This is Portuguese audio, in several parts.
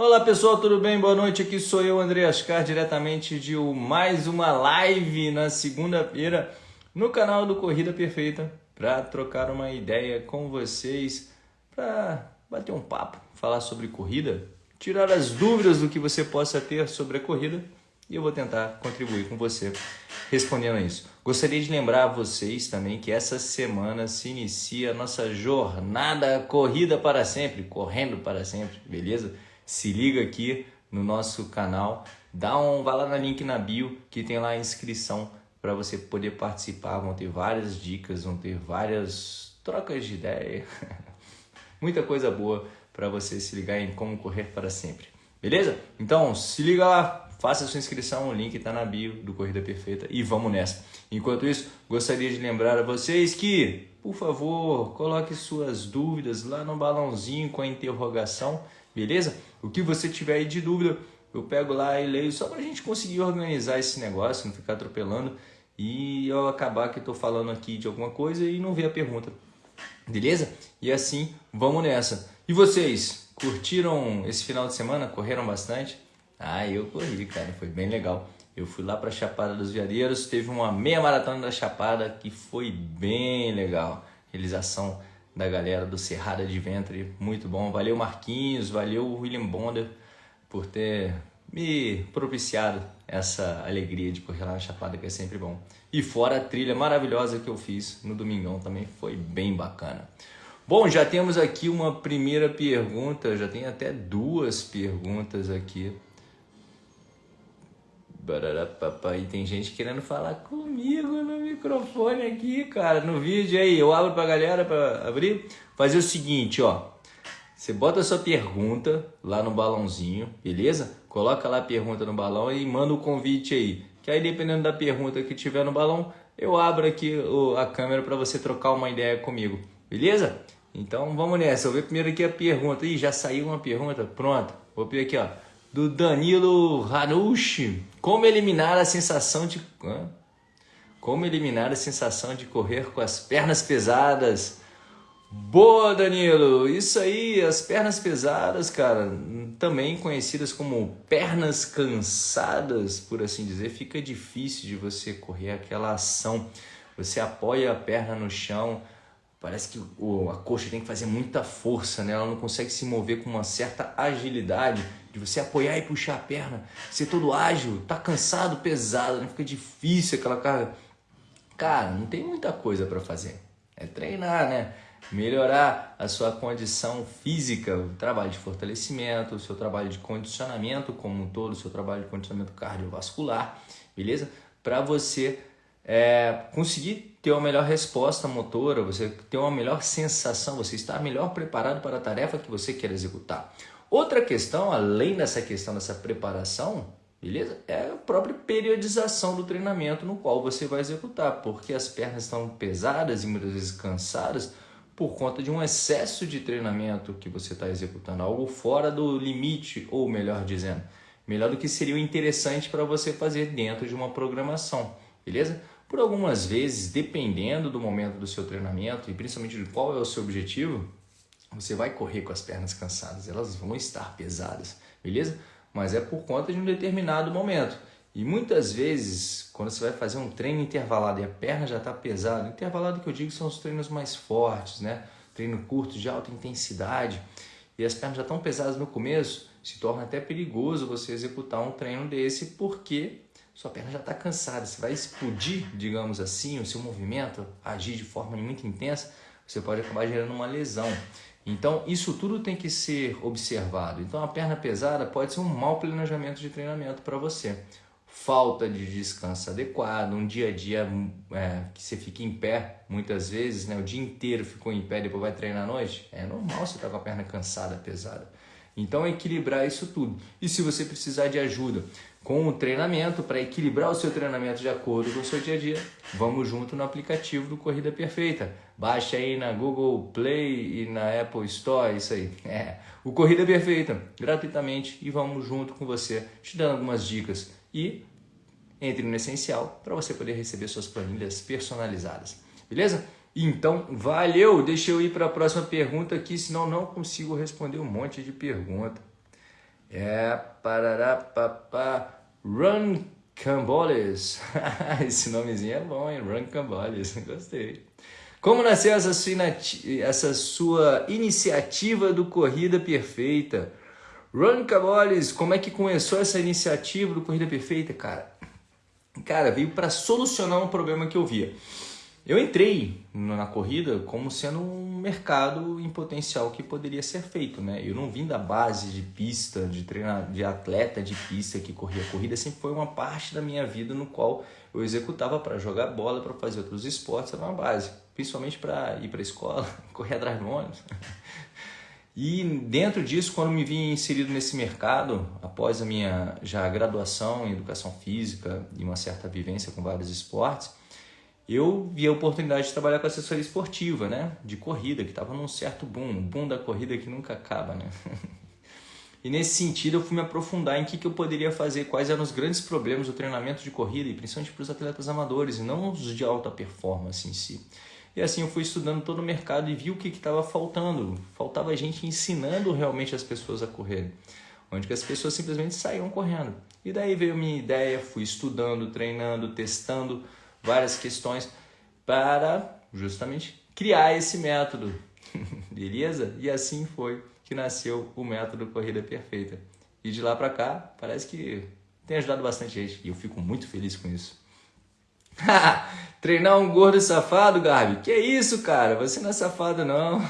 Olá pessoal, tudo bem? Boa noite. Aqui sou eu, André Ascar, diretamente de mais uma live na segunda-feira no canal do Corrida Perfeita para trocar uma ideia com vocês, para bater um papo, falar sobre corrida, tirar as dúvidas do que você possa ter sobre a corrida e eu vou tentar contribuir com você respondendo a isso. Gostaria de lembrar a vocês também que essa semana se inicia a nossa jornada Corrida para Sempre, correndo para sempre, beleza? Se liga aqui no nosso canal, dá um, vai lá no link na bio que tem lá a inscrição para você poder participar. Vão ter várias dicas, vão ter várias trocas de ideia, muita coisa boa para você se ligar em como correr para sempre. Beleza? Então se liga lá, faça sua inscrição, o link está na bio do Corrida Perfeita e vamos nessa. Enquanto isso, gostaria de lembrar a vocês que, por favor, coloque suas dúvidas lá no balãozinho com a interrogação, beleza? O que você tiver aí de dúvida, eu pego lá e leio só para a gente conseguir organizar esse negócio, não ficar atropelando e eu acabar que estou falando aqui de alguma coisa e não ver a pergunta, beleza? E assim, vamos nessa. E vocês, curtiram esse final de semana? Correram bastante? Ah, eu corri, cara, foi bem legal. Eu fui lá para Chapada dos Veadeiros, teve uma meia maratona da Chapada que foi bem legal. Realização da galera do Cerrada de Ventre, muito bom. Valeu Marquinhos, valeu William Bonder por ter me propiciado essa alegria de correr lá na Chapada, que é sempre bom. E fora a trilha maravilhosa que eu fiz no domingão também foi bem bacana. Bom, já temos aqui uma primeira pergunta, já tem até duas perguntas aqui e tem gente querendo falar comigo no microfone aqui, cara, no vídeo aí. Eu abro pra galera pra abrir. Fazer o seguinte, ó. Você bota a sua pergunta lá no balãozinho, beleza? Coloca lá a pergunta no balão e manda o convite aí. Que aí, dependendo da pergunta que tiver no balão, eu abro aqui a câmera para você trocar uma ideia comigo, beleza? Então vamos nessa. Eu vou ver primeiro aqui a pergunta. Ih, já saiu uma pergunta. Pronto. Vou ver aqui, ó do Danilo Hanushi. Como eliminar a sensação de como eliminar a sensação de correr com as pernas pesadas? Boa, Danilo! Isso aí, as pernas pesadas, cara, também conhecidas como pernas cansadas, por assim dizer, fica difícil de você correr aquela ação. Você apoia a perna no chão, parece que a coxa tem que fazer muita força, né? Ela não consegue se mover com uma certa agilidade de você apoiar e puxar a perna, ser todo ágil, tá cansado, pesado, né? fica difícil aquela carga. Cara, não tem muita coisa para fazer. É treinar, né? Melhorar a sua condição física, o trabalho de fortalecimento, o seu trabalho de condicionamento como um todo, o seu trabalho de condicionamento cardiovascular, beleza? Para você é, conseguir ter uma melhor resposta motora, você ter uma melhor sensação, você estar melhor preparado para a tarefa que você quer executar. Outra questão, além dessa questão dessa preparação, beleza? É a própria periodização do treinamento no qual você vai executar, porque as pernas estão pesadas e muitas vezes cansadas por conta de um excesso de treinamento que você está executando, algo fora do limite, ou melhor dizendo, melhor do que seria interessante para você fazer dentro de uma programação, beleza? Por algumas vezes, dependendo do momento do seu treinamento e principalmente de qual é o seu objetivo, você vai correr com as pernas cansadas, elas vão estar pesadas, beleza? Mas é por conta de um determinado momento. E muitas vezes, quando você vai fazer um treino intervalado e a perna já está pesada, intervalado que eu digo são os treinos mais fortes, né? Treino curto de alta intensidade, e as pernas já estão pesadas no começo, se torna até perigoso você executar um treino desse, porque sua perna já está cansada, você vai explodir, digamos assim, o seu movimento, agir de forma muito intensa, você pode acabar gerando uma lesão. Então, isso tudo tem que ser observado. Então, a perna pesada pode ser um mau planejamento de treinamento para você. Falta de descanso adequado, um dia a dia é, que você fica em pé, muitas vezes, né, o dia inteiro ficou em pé e depois vai treinar à noite, é normal você estar tá com a perna cansada, pesada. Então, equilibrar isso tudo. E se você precisar de ajuda com o treinamento, para equilibrar o seu treinamento de acordo com o seu dia a dia, vamos junto no aplicativo do Corrida Perfeita. Baixe aí na Google Play e na Apple Store, isso aí. É, o Corrida Perfeita, gratuitamente, e vamos junto com você, te dando algumas dicas. E entre no Essencial para você poder receber suas planilhas personalizadas. Beleza? Então, valeu! Deixa eu ir para a próxima pergunta aqui, senão não consigo responder um monte de pergunta. É, parará, papá, Run Camboles. Esse nomezinho é bom, hein? Run Camboles, gostei. Como nasceu essa sua, essa sua iniciativa do Corrida Perfeita? Run Camboles, como é que começou essa iniciativa do Corrida Perfeita, cara? Cara, veio para solucionar um problema que eu via. Eu entrei na corrida como sendo um mercado em potencial que poderia ser feito, né? Eu não vim da base de pista, de treinar, de atleta de pista que corria corrida, sempre foi uma parte da minha vida no qual eu executava para jogar bola, para fazer outros esportes, era uma base, principalmente para ir para a escola, correr atrás do ônibus. E dentro disso, quando me vi inserido nesse mercado, após a minha já graduação em educação física e uma certa vivência com vários esportes, eu vi a oportunidade de trabalhar com assessoria esportiva, né? De corrida, que estava num certo boom, um boom da corrida que nunca acaba, né? E nesse sentido eu fui me aprofundar em que, que eu poderia fazer, quais eram os grandes problemas do treinamento de corrida, e principalmente para os atletas amadores, e não os de alta performance em si. E assim eu fui estudando todo o mercado e vi o que estava faltando. Faltava gente ensinando realmente as pessoas a correrem. Onde que as pessoas simplesmente saíam correndo. E daí veio a minha ideia, fui estudando, treinando, testando várias questões para justamente criar esse método. Beleza? E assim foi que nasceu o método Corrida Perfeita. E de lá para cá, parece que tem ajudado bastante gente. E eu fico muito feliz com isso. Treinar um gordo safado, Gabi? Que isso, cara? Você não é safado, não.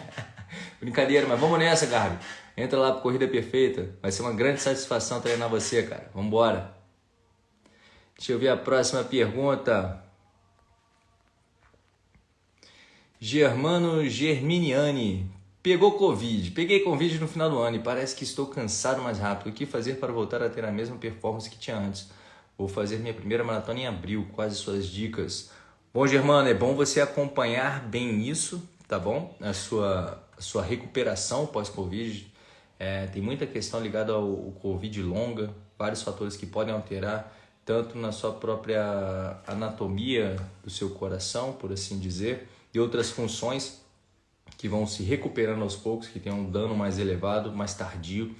Brincadeira, mas vamos nessa, Gabi. Entra lá pro Corrida Perfeita. Vai ser uma grande satisfação treinar você, cara. Vambora. Deixa eu ver a próxima pergunta. Germano Germiniani. Pegou Covid. Peguei Covid no final do ano e parece que estou cansado mais rápido. O que fazer para voltar a ter a mesma performance que tinha antes? Vou fazer minha primeira maratona em abril. Quais suas dicas? Bom, Germano, é bom você acompanhar bem isso, tá bom? A sua, a sua recuperação pós-Covid. É, tem muita questão ligada ao, ao Covid longa, vários fatores que podem alterar tanto na sua própria anatomia do seu coração, por assim dizer, e outras funções que vão se recuperando aos poucos, que tem um dano mais elevado, mais tardio.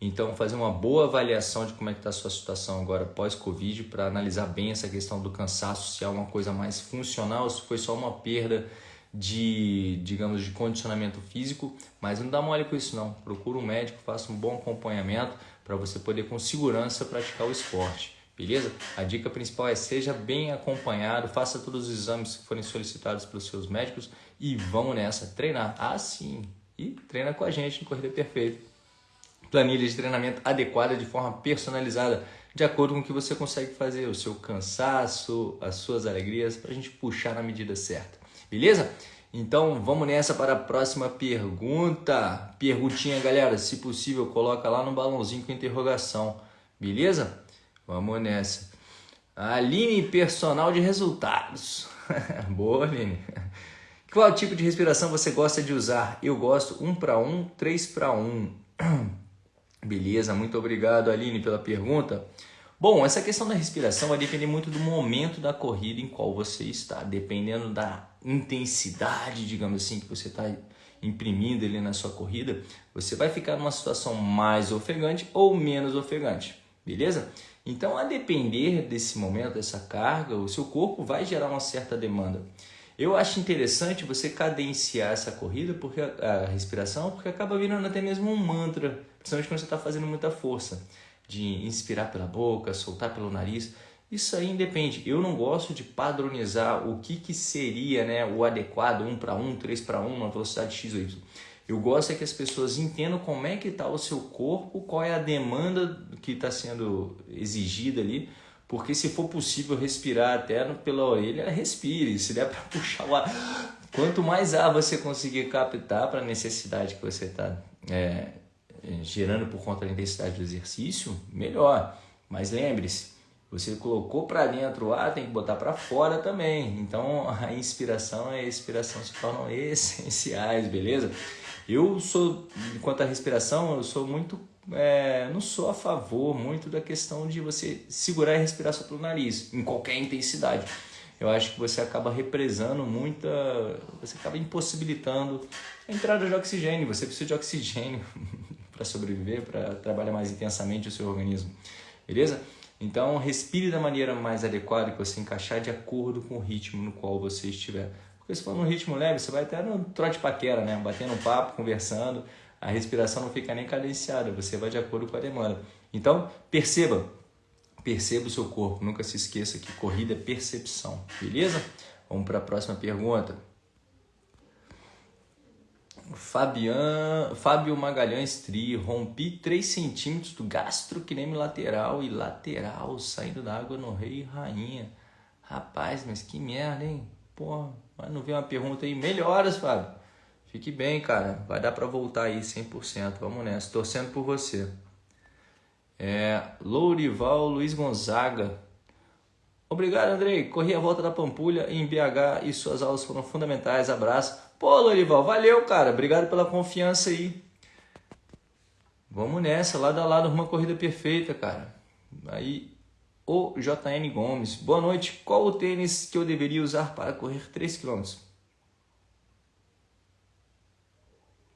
Então, fazer uma boa avaliação de como é que está a sua situação agora pós-Covid para analisar bem essa questão do cansaço, se é uma coisa mais funcional, se foi só uma perda de, digamos, de condicionamento físico, mas não dá mole com isso não. Procura um médico, faça um bom acompanhamento para você poder com segurança praticar o esporte. Beleza? A dica principal é seja bem acompanhado, faça todos os exames que forem solicitados pelos seus médicos e vamos nessa, treinar. Ah, sim! E treina com a gente no Corrida Perfeita planilha de treinamento adequada de forma personalizada, de acordo com o que você consegue fazer, o seu cansaço, as suas alegrias, para a gente puxar na medida certa. Beleza? Então vamos nessa para a próxima pergunta. Perguntinha, galera, se possível, coloca lá no balãozinho com interrogação. Beleza? Vamos nessa. Aline, personal de resultados. Boa, Aline. Qual tipo de respiração você gosta de usar? Eu gosto 1 para 1, 3 para 1. Beleza, muito obrigado Aline pela pergunta. Bom, essa questão da respiração vai depender muito do momento da corrida em qual você está, dependendo da intensidade, digamos assim, que você está imprimindo ali na sua corrida, você vai ficar numa situação mais ofegante ou menos ofegante, beleza? Então, a depender desse momento, dessa carga, o seu corpo vai gerar uma certa demanda. Eu acho interessante você cadenciar essa corrida, porque a, respiração, porque acaba virando até mesmo um mantra, principalmente quando você está fazendo muita força, de inspirar pela boca, soltar pelo nariz. Isso aí independe. Eu não gosto de padronizar o que, que seria né, o adequado, 1 para 1, 3 para 1, na velocidade X ou Y. Eu gosto é que as pessoas entendam como é que está o seu corpo, qual é a demanda que está sendo exigida ali, porque se for possível respirar até pela orelha, respire. Se der para puxar o ar. Quanto mais ar você conseguir captar para a necessidade que você está é, é, gerando por conta da intensidade do exercício, melhor. Mas lembre-se, você colocou para dentro o ar, tem que botar para fora também. Então a inspiração e a expiração se tornam essenciais, beleza? Eu sou, quanto à respiração, eu sou muito é, não sou a favor muito da questão de você segurar e respirar só pelo nariz, em qualquer intensidade. Eu acho que você acaba represando muita. Você acaba impossibilitando a entrada de oxigênio. Você precisa de oxigênio. para sobreviver, para trabalhar mais intensamente o seu organismo. Beleza? Então, respire da maneira mais adequada que você encaixar de acordo com o ritmo no qual você estiver. Porque se for num ritmo leve, você vai até no trote paquera, né? Batendo um papo, conversando, a respiração não fica nem cadenciada, você vai de acordo com a demanda. Então, perceba, perceba o seu corpo, nunca se esqueça que corrida é percepção, beleza? Vamos para a próxima pergunta. Fabian, Fábio Magalhães Tri, rompi 3 centímetros do gastrocnêmio lateral e lateral, saindo da água no rei e rainha. Rapaz, mas que merda, hein? Pô, mas não veio uma pergunta aí. Melhoras, Fábio. Fique bem, cara. Vai dar para voltar aí 100%. Vamos nessa. Torcendo por você. É, Lourival Luiz Gonzaga. Obrigado, Andrei. Corri a volta da Pampulha em BH e suas aulas foram fundamentais. Abraço. Pô, Lourival, valeu, cara. Obrigado pela confiança aí. Vamos nessa, lado a lado, uma corrida perfeita, cara. Aí, o JN Gomes. Boa noite. Qual o tênis que eu deveria usar para correr 3 km?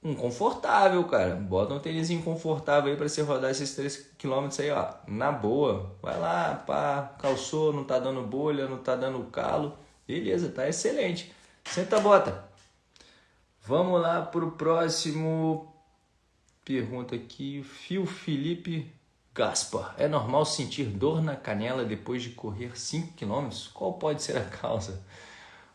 um confortável, cara. Bota um tênis confortável aí para você rodar esses 3 km aí, ó, na boa. Vai lá, pá, calçou, não tá dando bolha, não tá dando calo. Beleza, tá excelente. Senta a bota. Vamos lá pro próximo pergunta aqui, Fio Felipe Gaspar. É normal sentir dor na canela depois de correr 5 km? Qual pode ser a causa?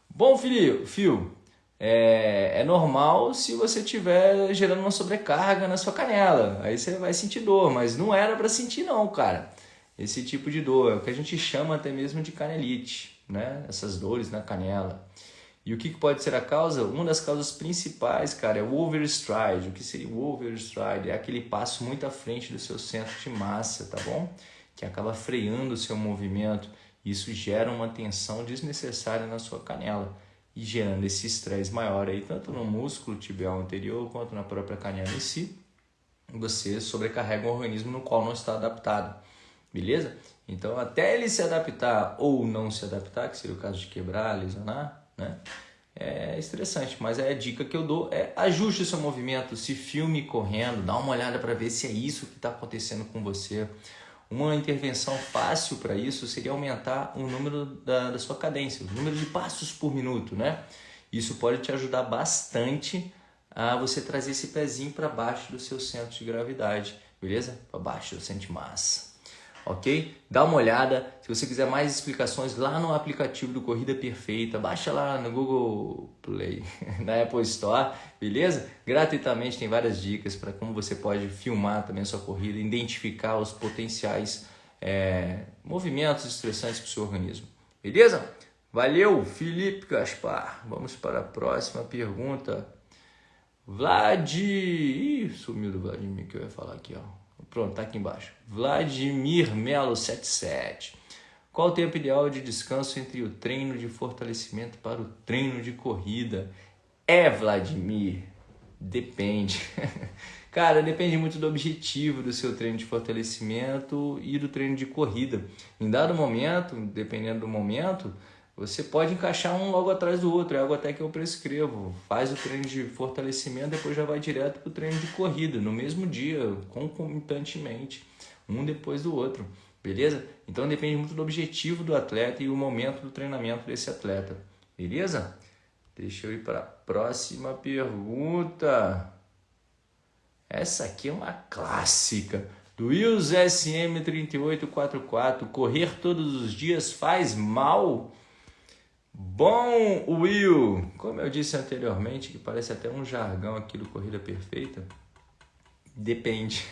Bom, Fio, Fio, é, é normal se você estiver gerando uma sobrecarga na sua canela. Aí você vai sentir dor, mas não era para sentir não, cara. Esse tipo de dor é o que a gente chama até mesmo de canelite, né? Essas dores na canela. E o que pode ser a causa? Uma das causas principais, cara, é o overstride. O que seria o overstride? É aquele passo muito à frente do seu centro de massa, tá bom? Que acaba freando o seu movimento. Isso gera uma tensão desnecessária na sua canela e gerando esse estresse maior aí, tanto no músculo tibial anterior quanto na própria canela em si, você sobrecarrega um organismo no qual não está adaptado, beleza? Então, até ele se adaptar ou não se adaptar, que seria o caso de quebrar, lesionar, né? É estressante, mas a dica que eu dou é ajuste seu movimento, se filme correndo, dá uma olhada para ver se é isso que está acontecendo com você. Uma intervenção fácil para isso seria aumentar o número da, da sua cadência, o número de passos por minuto, né? Isso pode te ajudar bastante a você trazer esse pezinho para baixo do seu centro de gravidade, beleza? Para baixo do centro de massa ok? Dá uma olhada. Se você quiser mais explicações lá no aplicativo do Corrida Perfeita, baixa lá no Google Play, na Apple Store, beleza? Gratuitamente tem várias dicas para como você pode filmar também a sua corrida, identificar os potenciais é, movimentos estressantes para o seu organismo, beleza? Valeu, Felipe Gaspar. Vamos para a próxima pergunta. Vlad. Ih, sumiu do Vladimir que eu ia falar aqui, ó. Pronto, tá aqui embaixo. Vladimir Melo 77. Qual o tempo ideal de descanso entre o treino de fortalecimento para o treino de corrida? É, Vladimir, depende. Cara, depende muito do objetivo do seu treino de fortalecimento e do treino de corrida. Em dado momento, dependendo do momento, você pode encaixar um logo atrás do outro, é algo até que eu prescrevo. Faz o treino de fortalecimento, depois já vai direto para o treino de corrida, no mesmo dia, concomitantemente, um depois do outro, beleza? Então depende muito do objetivo do atleta e o momento do treinamento desse atleta, beleza? Deixa eu ir para a próxima pergunta. Essa aqui é uma clássica. Do Wills SM3844, correr todos os dias faz mal? Bom, Will, como eu disse anteriormente, que parece até um jargão aqui do Corrida Perfeita, depende.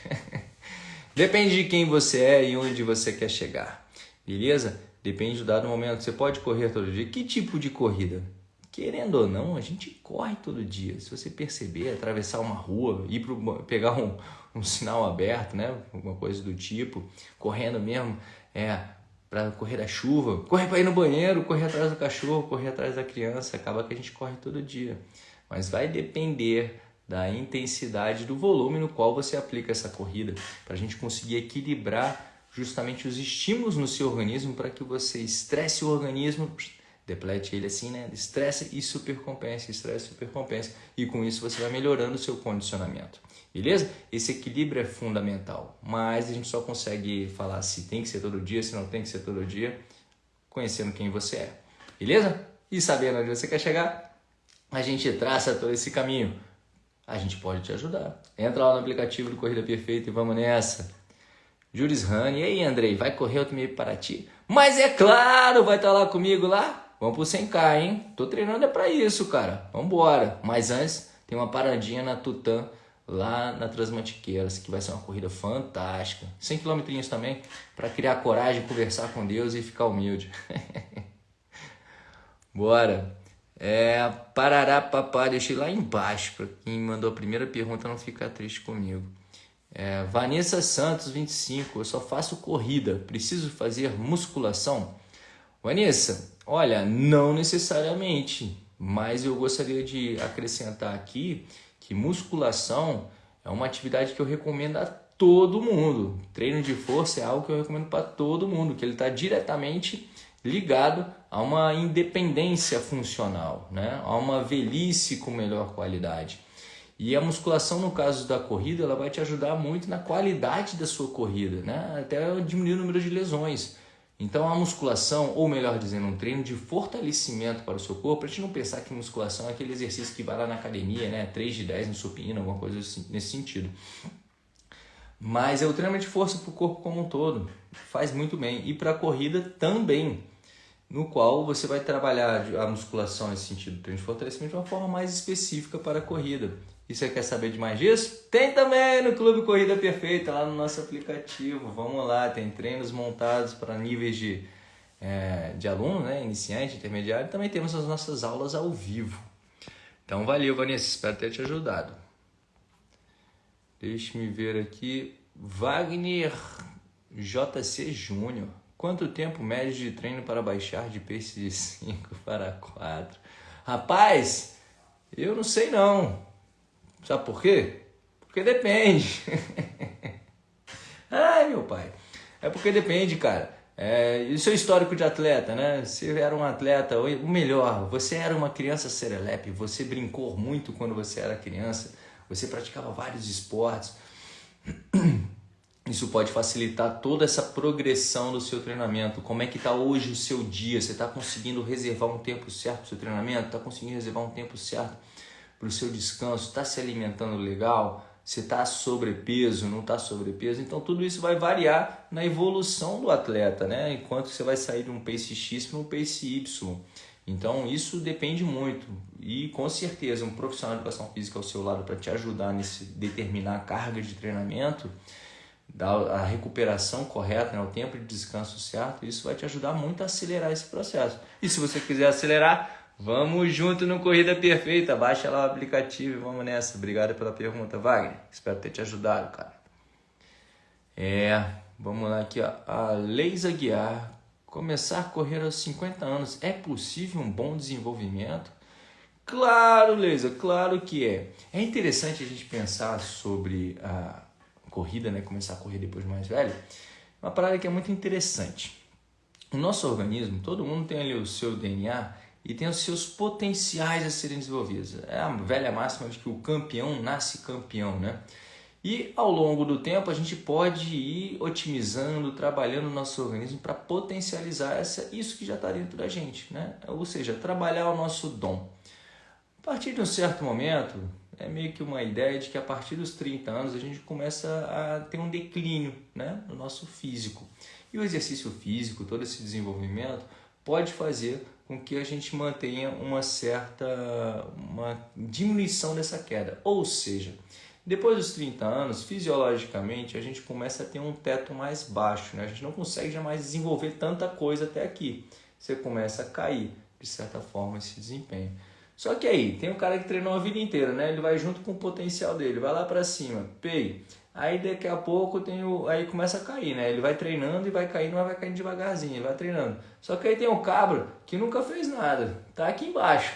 depende de quem você é e onde você quer chegar, beleza? Depende do dado momento. Você pode correr todo dia. Que tipo de corrida? Querendo ou não, a gente corre todo dia. Se você perceber, atravessar uma rua, ir pro, pegar um, um sinal aberto, né? Alguma coisa do tipo, correndo mesmo, é para correr da chuva, correr para ir no banheiro, correr atrás do cachorro, correr atrás da criança, acaba que a gente corre todo dia. Mas vai depender da intensidade do volume no qual você aplica essa corrida, para a gente conseguir equilibrar justamente os estímulos no seu organismo para que você estresse o organismo, deplete ele assim, né? Estresse e supercompense, estresse e supercompense. E com isso você vai melhorando o seu condicionamento. Beleza? Esse equilíbrio é fundamental, mas a gente só consegue falar se tem que ser todo dia, se não tem que ser todo dia, conhecendo quem você é. Beleza? E sabendo onde você quer chegar, a gente traça todo esse caminho. A gente pode te ajudar. Entra lá no aplicativo do Corrida Perfeita e vamos nessa. Juris Rani, e aí Andrei, vai correr outro meio para ti? Mas é claro, vai estar lá comigo lá? Vamos pro 100k, hein? Tô treinando é para isso, cara. Vambora. Mas antes, tem uma paradinha na Tutã lá na Transmantiqueiras, que vai ser uma corrida fantástica. 100 km também, para criar coragem, conversar com Deus e ficar humilde. Bora! É, Parará Papá, deixei lá embaixo, para quem mandou a primeira pergunta não ficar triste comigo. É, Vanessa Santos, 25, eu só faço corrida, preciso fazer musculação? Vanessa, olha, não necessariamente, mas eu gostaria de acrescentar aqui que musculação é uma atividade que eu recomendo a todo mundo. Treino de força é algo que eu recomendo para todo mundo, que ele está diretamente ligado a uma independência funcional, né? a uma velhice com melhor qualidade. E a musculação, no caso da corrida, ela vai te ajudar muito na qualidade da sua corrida, né? até diminuir o número de lesões. Então a musculação, ou melhor dizendo, um treino de fortalecimento para o seu corpo, a gente não pensar que musculação é aquele exercício que vai lá na academia, né? 3 de 10 no supino, alguma coisa assim, nesse sentido. Mas é o treinamento de força para o corpo como um todo. Faz muito bem. E para a corrida também, no qual você vai trabalhar a musculação nesse sentido, treino de fortalecimento de uma forma mais específica para a corrida. E você quer saber de mais disso? Tem também no Clube Corrida Perfeita, lá no nosso aplicativo. Vamos lá, tem treinos montados para níveis de, é, de aluno, né? iniciante, intermediário. Também temos as nossas aulas ao vivo. Então, valeu, Vanessa. Espero ter te ajudado. Deixe-me ver aqui. Wagner JC Júnior. Quanto tempo médio de treino para baixar de pace de 5 para 4? Rapaz, eu não sei não. Sabe por quê? Porque depende. Ai, meu pai. É porque depende, cara. É, e seu histórico de atleta, né? Você era um atleta, o melhor, você era uma criança serelepe, você brincou muito quando você era criança, você praticava vários esportes. Isso pode facilitar toda essa progressão do seu treinamento. Como é que está hoje o seu dia? Você está conseguindo reservar um tempo certo para o seu treinamento? Está conseguindo reservar um tempo certo para o seu descanso, está se alimentando legal, se está sobrepeso, não está sobrepeso. Então tudo isso vai variar na evolução do atleta, né? Enquanto você vai sair de um pace X para um pace Y. Então isso depende muito e com certeza um profissional de educação física ao seu lado para te ajudar nesse determinar a carga de treinamento, a recuperação correta, né, o tempo de descanso certo, isso vai te ajudar muito a acelerar esse processo. E se você quiser acelerar, Vamos junto no Corrida Perfeita. Baixa lá o aplicativo e vamos nessa. Obrigado pela pergunta, Wagner. Espero ter te ajudado, cara. É, vamos lá aqui, ó. A Leisa Guiar. Começar a correr aos 50 anos. É possível um bom desenvolvimento? Claro, Leisa, claro que é. É interessante a gente pensar sobre a corrida, né? Começar a correr depois de mais velho. Uma parada que é muito interessante. O nosso organismo, todo mundo tem ali o seu DNA e tem os seus potenciais a serem desenvolvidos. É a velha máxima de que o campeão nasce campeão, né? E ao longo do tempo a gente pode ir otimizando, trabalhando o nosso organismo para potencializar essa, isso que já está dentro da gente, né? Ou seja, trabalhar o nosso dom. A partir de um certo momento, é meio que uma ideia de que a partir dos 30 anos a gente começa a ter um declínio né, no nosso físico. E o exercício físico, todo esse desenvolvimento, pode fazer com que a gente mantenha uma certa uma diminuição dessa queda. Ou seja, depois dos 30 anos, fisiologicamente, a gente começa a ter um teto mais baixo, né? a gente não consegue jamais desenvolver tanta coisa até aqui. Você começa a cair, de certa forma, esse desempenho. Só que aí, tem um cara que treinou a vida inteira, né? Ele vai junto com o potencial dele, vai lá para cima, pei, Aí daqui a pouco tem o, aí começa a cair, né? Ele vai treinando e vai caindo, mas vai caindo devagarzinho, vai treinando. Só que aí tem o cabra que nunca fez nada, tá aqui embaixo.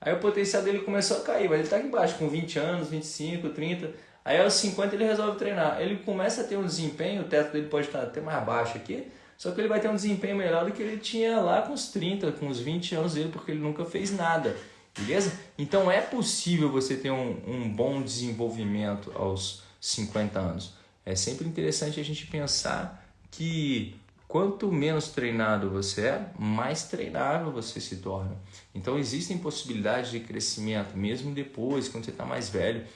Aí o potencial dele começou a cair, mas ele tá aqui embaixo com 20 anos, 25, 30. Aí aos 50 ele resolve treinar. Ele começa a ter um desempenho, o teto dele pode estar até mais baixo aqui, só que ele vai ter um desempenho melhor do que ele tinha lá com os 30, com os 20 anos dele, porque ele nunca fez nada. beleza? Então é possível você ter um, um bom desenvolvimento aos 50 anos. É sempre interessante a gente pensar que quanto menos treinado você é, mais treinável você se torna. Então existem possibilidades de crescimento, mesmo depois, quando você está mais velho,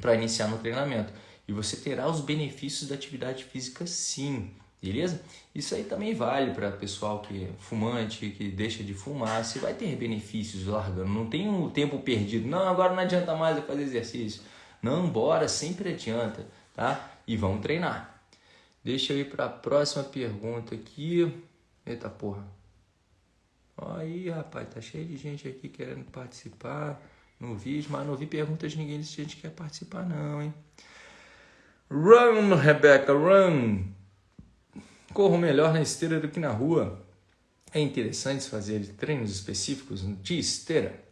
para iniciar no treinamento. E você terá os benefícios da atividade física sim, beleza? Isso aí também vale para pessoal que é fumante, que deixa de fumar. Você vai ter benefícios largando, não tem um tempo perdido. Não, agora não adianta mais eu fazer exercício. Não, bora, sempre adianta, tá? E vamos treinar. Deixa eu ir para a próxima pergunta aqui. Eita porra. Aí, rapaz, tá cheio de gente aqui querendo participar no vídeo, mas não vi perguntas de ninguém a gente quer participar não, hein? Run, Rebecca, run! Corro melhor na esteira do que na rua. É interessante fazer treinos específicos de esteira?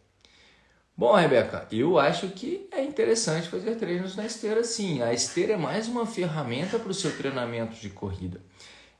Bom, Rebeca, eu acho que é interessante fazer treinos na esteira sim. A esteira é mais uma ferramenta para o seu treinamento de corrida.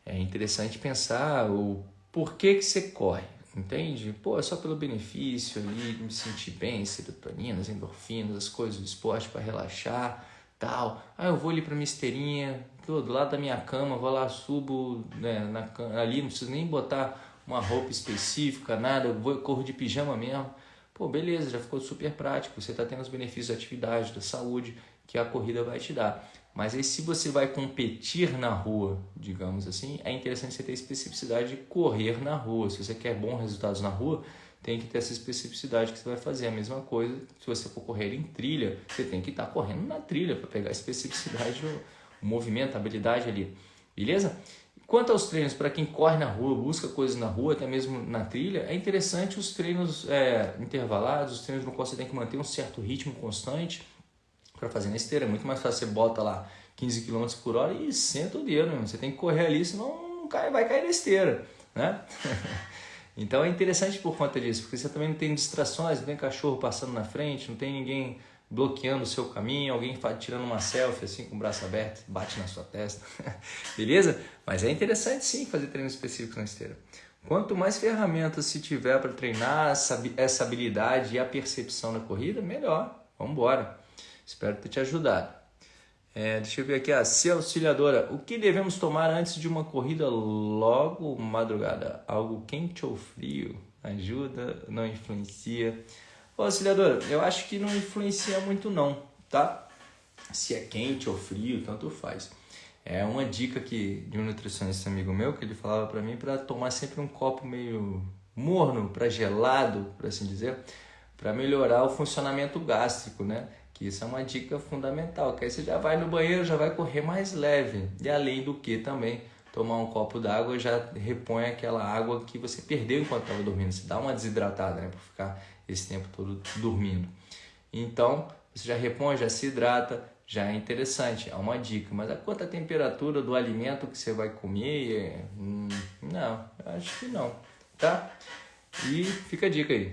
É interessante pensar o porquê que você corre. Entende? Pô, é só pelo benefício ali, me sentir bem, serotoninas, endorfinas, as coisas do esporte para relaxar, tal. Ah, eu vou ali para minha esteirinha, tô do lado da minha cama, vou lá, subo né, na, ali, não preciso nem botar uma roupa específica, nada, eu vou, corro de pijama mesmo. Pô, beleza, já ficou super prático, você está tendo os benefícios da atividade, da saúde que a corrida vai te dar. Mas aí se você vai competir na rua, digamos assim, é interessante você ter especificidade de correr na rua. Se você quer bons resultados na rua, tem que ter essa especificidade que você vai fazer. A mesma coisa, se você for correr em trilha, você tem que estar correndo na trilha para pegar a especificidade, o movimento, a habilidade ali. Beleza? Quanto aos treinos, para quem corre na rua, busca coisas na rua, até mesmo na trilha, é interessante os treinos é, intervalados, os treinos no qual você tem que manter um certo ritmo constante para fazer na esteira. É muito mais fácil você bota lá 15 km por hora e senta o dedo, meu. você tem que correr ali, senão não cai, vai cair na esteira, né? então é interessante por conta disso, porque você também não tem distrações, não tem cachorro passando na frente, não tem ninguém bloqueando o seu caminho, alguém tirando uma selfie assim com o braço aberto, bate na sua testa, beleza? Mas é interessante sim fazer treino específico na esteira. Quanto mais ferramentas se tiver para treinar essa habilidade e a percepção na corrida, melhor. Vamos embora. Espero ter te ajudado. É, deixa eu ver aqui, a se auxiliadora. O que devemos tomar antes de uma corrida logo madrugada? Algo quente ou frio? Ajuda? Não influencia? Ô, auxiliadora, eu acho que não influencia muito não, tá? Se é quente ou frio, tanto faz. É uma dica que de um nutricionista amigo meu que ele falava para mim para tomar sempre um copo meio morno, para gelado, por assim dizer, para melhorar o funcionamento gástrico, né? Que isso é uma dica fundamental, que aí você já vai no banheiro, já vai correr mais leve. E além do que também, tomar um copo d'água já repõe aquela água que você perdeu enquanto estava dormindo. Você dá uma desidratada, né? Por ficar esse tempo todo dormindo. Então, você já repõe, já se hidrata, já é interessante, é uma dica. Mas a quanto a temperatura do alimento que você vai comer, hum, não, acho que não, tá? E fica a dica aí.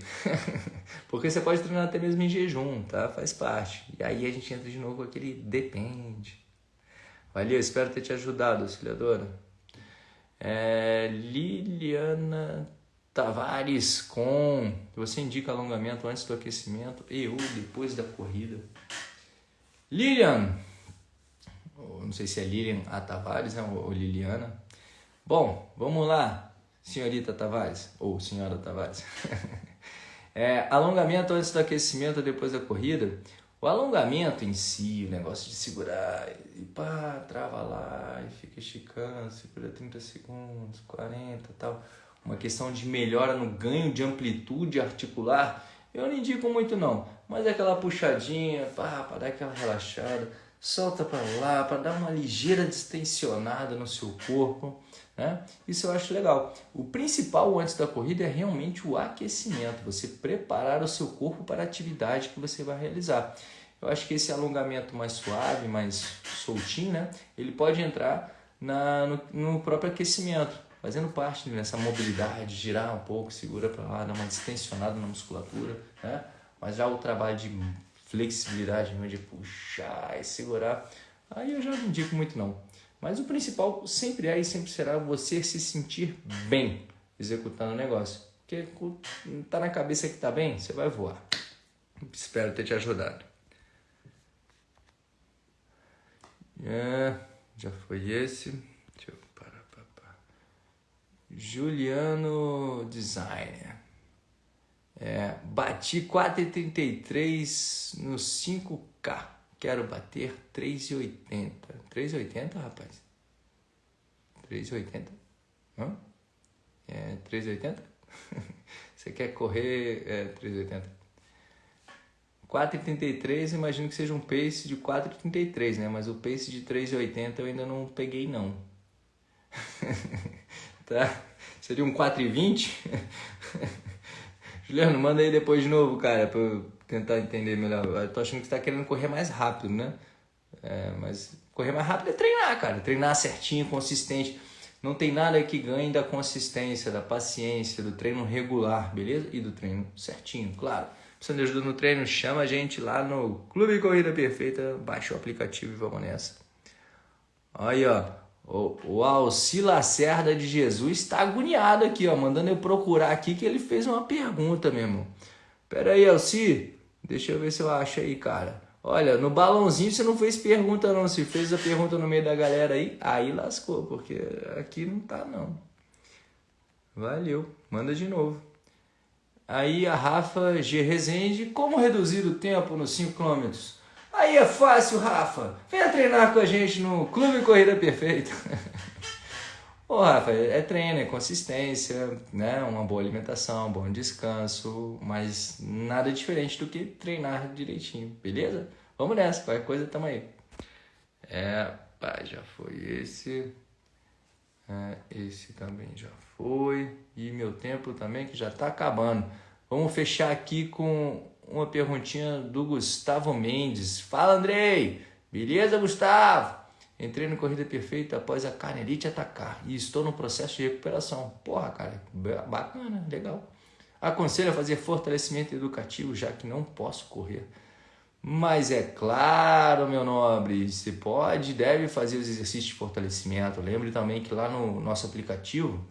Porque você pode treinar até mesmo em jejum, tá? Faz parte. E aí a gente entra de novo com aquele depende. Valeu, espero ter te ajudado, auxiliadora. É, Liliana Tavares com. Você indica alongamento antes do aquecimento e ou depois da corrida. Lilian, não sei se é Lilian A Tavares né, ou Liliana. Bom, vamos lá senhorita Tavares, ou senhora Tavares. é, alongamento antes do aquecimento, depois da corrida. O alongamento em si, o negócio de segurar e pá, trava lá e fica esticando, segura 30 segundos, 40 tal. Uma questão de melhora no ganho de amplitude articular, eu não indico muito não, mas é aquela puxadinha, para dar aquela relaxada, solta para lá, para dar uma ligeira distensionada no seu corpo. Né? Isso eu acho legal. O principal antes da corrida é realmente o aquecimento, você preparar o seu corpo para a atividade que você vai realizar. Eu acho que esse alongamento mais suave, mais soltinho, né? ele pode entrar na, no, no próprio aquecimento, fazendo parte dessa mobilidade, girar um pouco, segura para lá, dar uma distensionada na musculatura. Né? Mas já o trabalho de flexibilidade, de puxar e segurar, aí eu já não indico muito não. Mas o principal sempre é e sempre será você se sentir bem executando o negócio. Porque tá na cabeça que tá bem, você vai voar. Espero ter te ajudado. É, já foi esse. Deixa eu parar, parar. Juliano Designer. É, bati 4,33 no 5K. Quero bater 3,80. 3,80, rapaz? 3,80? Hã? É 3,80? Você quer correr é, 3,80? 4,33, imagino que seja um pace de 4,33, né? Mas o pace de 3,80 eu ainda não peguei, não. tá? Seria um 4,20? Juliano, manda aí depois de novo, cara, pra eu tentar entender melhor. Eu tô achando que você tá querendo correr mais rápido, né? É, mas correr mais rápido é treinar, cara. Treinar certinho, consistente. Não tem nada que ganhe da consistência, da paciência, do treino regular, beleza? E do treino certinho, claro. Precisando de ajuda no treino, chama a gente lá no Clube Corrida Perfeita, baixa o aplicativo e vamos nessa. Aí, ó, o, Alci Lacerda de Jesus está agoniado aqui, ó, mandando eu procurar aqui que ele fez uma pergunta, meu irmão. Pera aí, Alci, deixa eu ver se eu acho aí, cara. Olha, no balãozinho você não fez pergunta não, se fez a pergunta no meio da galera aí, aí lascou, porque aqui não tá não. Valeu, manda de novo. Aí a Rafa G. Rezende, como reduzir o tempo nos 5 km? Aí é fácil, Rafa. Venha treinar com a gente no Clube Corrida Perfeita. Ô, Rafa, é treino, é consistência, né? uma boa alimentação, um bom descanso, mas nada diferente do que treinar direitinho, beleza? Vamos nessa, qualquer coisa tamo aí. É, pá, já foi esse. É, esse também já foi. E meu tempo também que já está acabando. Vamos fechar aqui com uma perguntinha do Gustavo Mendes. Fala, Andrei! Beleza, Gustavo? Entrei no Corrida Perfeita após a carnelite atacar e estou no processo de recuperação. Porra, cara, bacana, legal. Aconselho a fazer fortalecimento educativo, já que não posso correr. Mas é claro, meu nobre, você pode e deve fazer os exercícios de fortalecimento. Lembre também que lá no nosso aplicativo,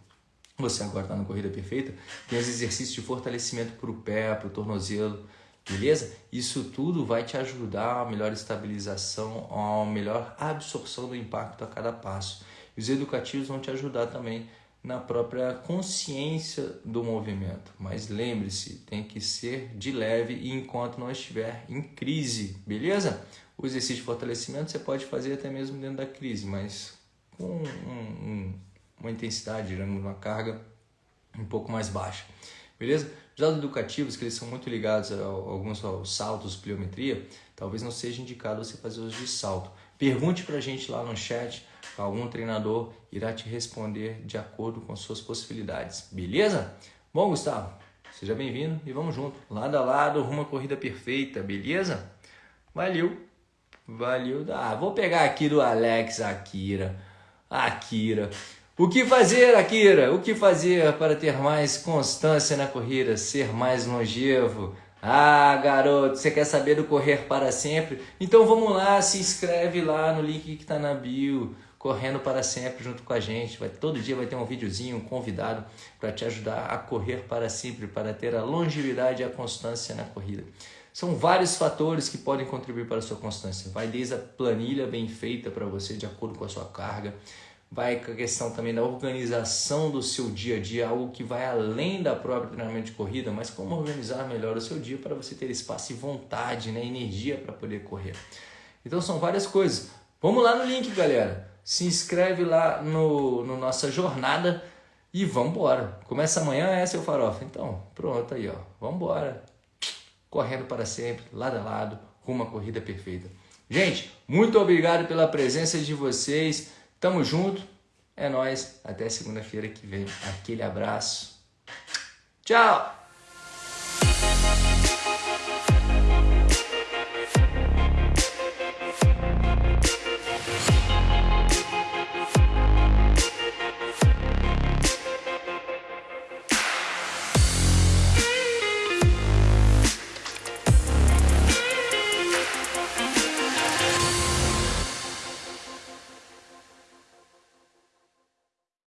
você agora está na Corrida Perfeita, tem os exercícios de fortalecimento para o pé, para o tornozelo, beleza? Isso tudo vai te ajudar a melhor estabilização, a melhor absorção do impacto a cada passo. Os educativos vão te ajudar também na própria consciência do movimento. Mas lembre-se, tem que ser de leve e enquanto não estiver em crise, beleza? O exercício de fortalecimento você pode fazer até mesmo dentro da crise, mas com um, um, uma intensidade, uma carga um pouco mais baixa, beleza? Os dados educativos, que eles são muito ligados a, a alguns aos saltos, pliometria, talvez não seja indicado você fazer os de salto. Pergunte para a gente lá no chat Algum treinador irá te responder de acordo com suas possibilidades. Beleza? Bom, Gustavo, seja bem-vindo e vamos junto. Lado a lado, rumo à corrida perfeita, beleza? Valeu. Valeu. Ah, vou pegar aqui do Alex Akira. Akira. O que fazer, Akira? O que fazer para ter mais constância na corrida, ser mais longevo? Ah, garoto, você quer saber do correr para sempre? Então vamos lá, se inscreve lá no link que está na bio correndo para sempre junto com a gente. Vai, todo dia vai ter um videozinho, um convidado para te ajudar a correr para sempre, para ter a longevidade e a constância na corrida. São vários fatores que podem contribuir para a sua constância. Vai desde a planilha bem feita para você, de acordo com a sua carga, vai com a questão também da organização do seu dia a dia, algo que vai além da própria treinamento de corrida, mas como organizar melhor o seu dia para você ter espaço e vontade, né, energia para poder correr. Então são várias coisas. Vamos lá no link, galera se inscreve lá no, no nossa jornada e vamos embora. Começa amanhã, é seu farofa. Então, pronto aí, ó. Vamos embora. Correndo para sempre, lado a lado, rumo à corrida perfeita. Gente, muito obrigado pela presença de vocês. Tamo junto. É nós. Até segunda-feira que vem. Aquele abraço. Tchau.